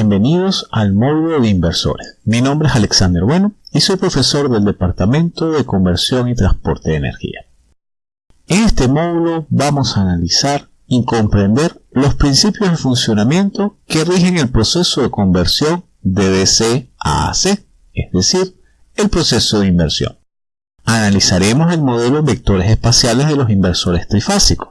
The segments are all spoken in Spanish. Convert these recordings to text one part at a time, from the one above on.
bienvenidos al módulo de inversores. Mi nombre es Alexander Bueno y soy profesor del Departamento de Conversión y Transporte de Energía. En este módulo vamos a analizar y comprender los principios de funcionamiento que rigen el proceso de conversión de DC a AC, es decir, el proceso de inversión. Analizaremos el modelo de vectores espaciales de los inversores trifásicos.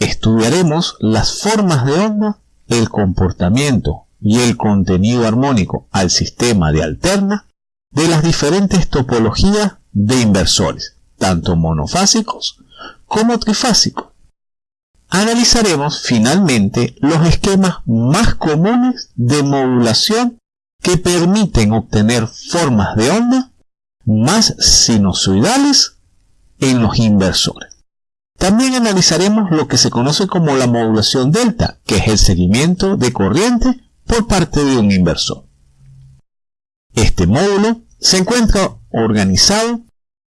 Estudiaremos las formas de onda, el comportamiento y el contenido armónico al sistema de alterna de las diferentes topologías de inversores, tanto monofásicos como trifásicos. Analizaremos finalmente los esquemas más comunes de modulación que permiten obtener formas de onda más sinusoidales en los inversores. También analizaremos lo que se conoce como la modulación delta, que es el seguimiento de corriente por parte de un inversor. Este módulo se encuentra organizado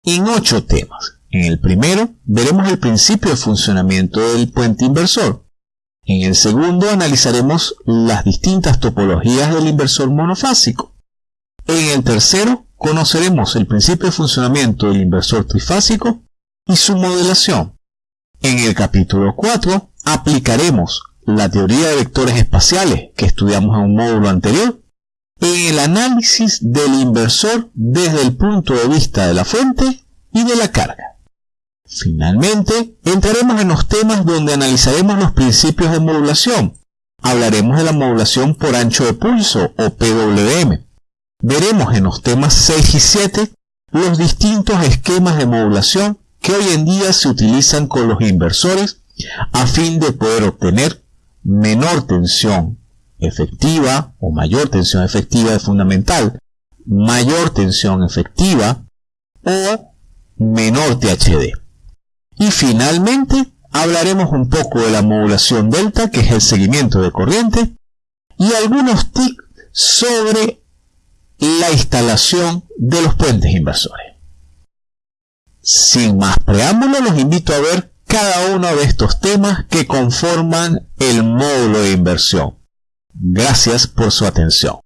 en ocho temas. En el primero veremos el principio de funcionamiento del puente inversor. En el segundo analizaremos las distintas topologías del inversor monofásico. En el tercero conoceremos el principio de funcionamiento del inversor trifásico y su modelación. En el capítulo 4 aplicaremos la teoría de vectores espaciales que estudiamos en un módulo anterior en el análisis del inversor desde el punto de vista de la fuente y de la carga. Finalmente, entraremos en los temas donde analizaremos los principios de modulación. Hablaremos de la modulación por ancho de pulso o PWM. Veremos en los temas 6 y 7 los distintos esquemas de modulación que hoy en día se utilizan con los inversores a fin de poder obtener menor tensión efectiva o mayor tensión efectiva de fundamental, mayor tensión efectiva o menor THD. Y finalmente hablaremos un poco de la modulación delta, que es el seguimiento de corriente, y algunos tips sobre la instalación de los puentes inversores. Sin más preámbulos, los invito a ver cada uno de estos temas que conforman el módulo de inversión. Gracias por su atención.